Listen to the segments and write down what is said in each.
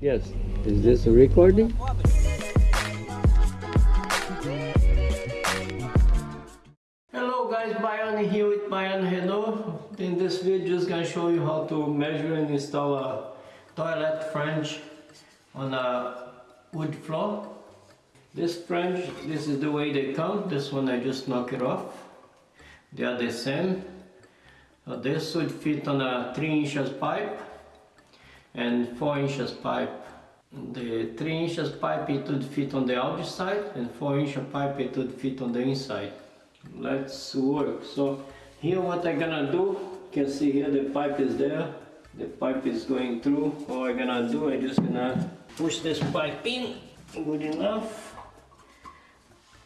Yes. Is this a recording? Hello guys, Bayan here with Bayan Hello. In this video, just gonna show you how to measure and install a toilet flange on a wood floor. This flange, this is the way they come. This one I just knock it off. They are the same. So this would fit on a 3 inches pipe and 4 inches pipe. The 3 inches pipe it would fit on the outside and 4 inch pipe it would fit on the inside. Let's work. So here what I'm gonna do, you can see here the pipe is there. The pipe is going through. What I'm gonna do, I'm just gonna push this pipe in good enough.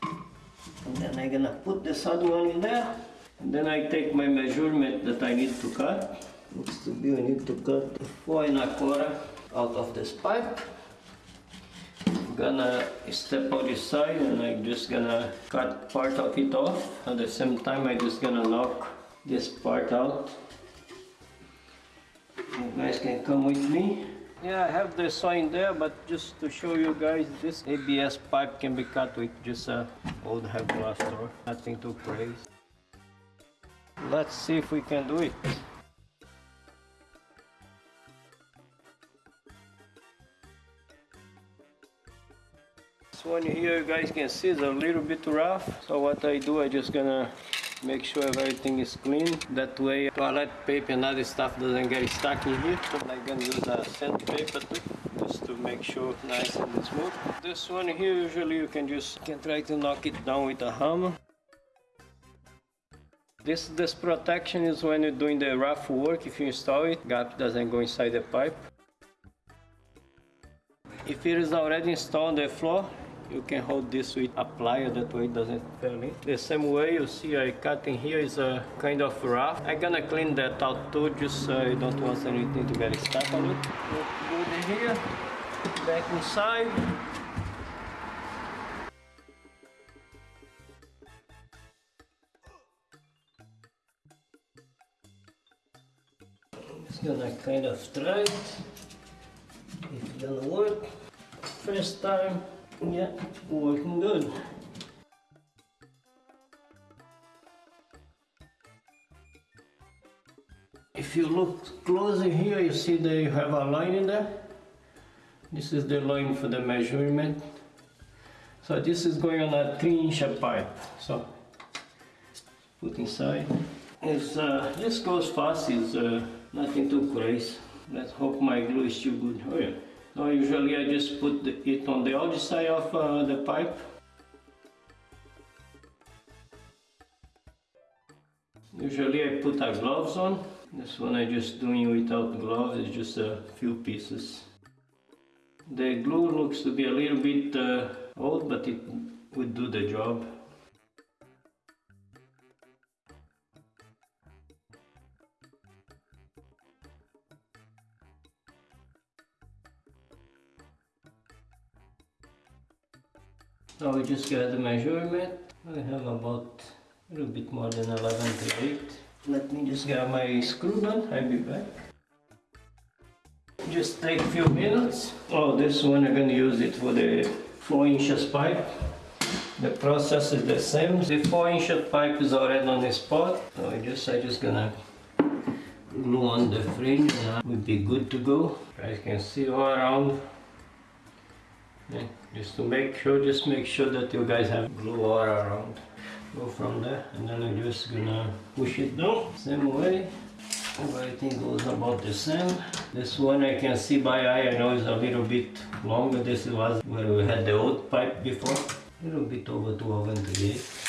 And then I'm gonna put this other one in there. And then I take my measurement that I need to cut. Looks to be I need to cut the four and a quarter out of this pipe. I'm gonna step out this side and I'm just gonna cut part of it off. At the same time I'm just gonna knock this part out. You guys can come with me. Yeah, I have the saw in there, but just to show you guys, this ABS pipe can be cut with just a old head blaster, nothing too crazy. Let's see if we can do it. Here you guys can see is a little bit rough. So what I do, I just gonna make sure everything is clean. That way toilet paper and other stuff doesn't get stuck in here. So I'm gonna use a sandpaper too, just to make sure nice and smooth. This one here usually you can just can try to knock it down with a hammer. This, this protection is when you're doing the rough work, if you install it, gap doesn't go inside the pipe. If it is already installed on the floor, you can hold this with a plier, that way it doesn't fall in. The same way you see I cut in here is a kind of rough. I'm gonna clean that out too, just so I don't want anything to get stuck on it. Put it here, back inside. Gonna kind of try it. If it gonna work. First time, yeah, working good. If you look closer here, you see that you have a line in there. This is the line for the measurement. So this is going on a 3 inch pipe. So put inside. It's, uh, this goes fast, it's uh, nothing too crazy. Let's hope my glue is still good. Oh yeah. So usually I just put the, it on the outside of uh, the pipe. Usually I put a gloves on. This one I just doing without gloves, it's just a few pieces. The glue looks to be a little bit uh, old, but it would do the job. So we just got the measurement. I have about a little bit more than 11 to 8. Let me just get my screw gun, I'll be back. Just take a few minutes. Oh, this one I'm gonna use it for the 4 inches pipe. The process is the same. The 4 inch pipe is already on the spot. So I just, I just gonna glue on the flange and we'll be good to go. As you can see all around yeah, just to make sure just make sure that you guys have glue all around. Go from there and then I'm just gonna push it down. Same way everything goes about the same. This one I can see by eye I know it's a little bit longer. This was where we had the old pipe before. A little bit over 238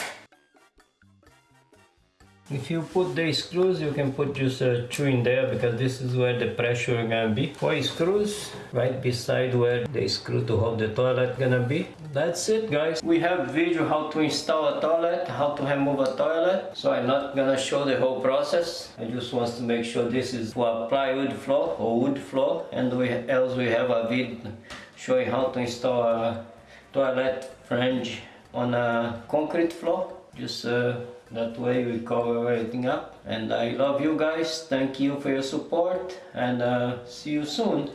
if you put the screws, you can put just uh, two in there because this is where the pressure gonna be. Four screws right beside where the screw to hold the toilet gonna be. That's it guys. We have video how to install a toilet, how to remove a toilet. So I'm not gonna show the whole process. I just want to make sure this is for plywood floor or wood floor and we else we have a video showing how to install a toilet flange on a concrete floor. Just uh, that way we cover everything up. And I love you guys. Thank you for your support. And uh, see you soon